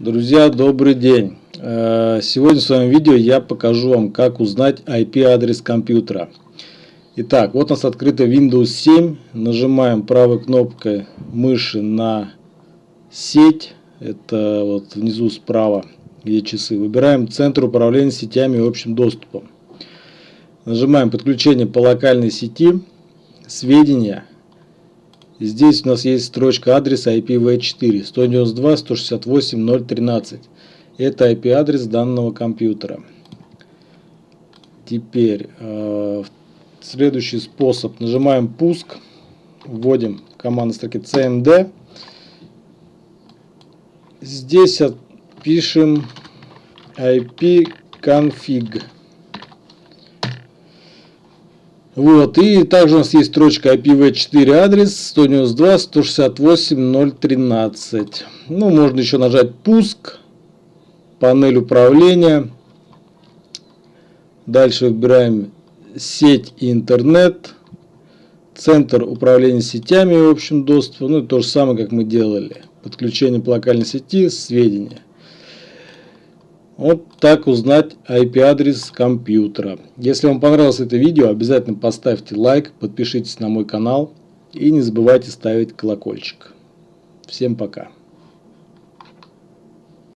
Друзья, добрый день! Э, сегодня в своем видео я покажу вам, как узнать IP-адрес компьютера. Итак, вот у нас открыто Windows 7. Нажимаем правой кнопкой мыши на сеть. Это вот внизу справа, где часы. Выбираем Центр управления сетями и общим доступом. Нажимаем подключение по локальной сети. Сведения. Здесь у нас есть строчка адреса IPv4 192.168.0.13. Это IP-адрес данного компьютера. Теперь э, следующий способ. Нажимаем пуск, вводим команду строки cmd. Здесь пишем ipconfig. Вот, и также у нас есть строчка IPv4 адрес 192.168.0.13. Ну, можно еще нажать пуск, панель управления. Дальше выбираем сеть и интернет, центр управления сетями и общим доступом. Ну, то же самое, как мы делали. Подключение по локальной сети, сведения. Вот так узнать IP-адрес компьютера. Если вам понравилось это видео, обязательно поставьте лайк, подпишитесь на мой канал и не забывайте ставить колокольчик. Всем пока.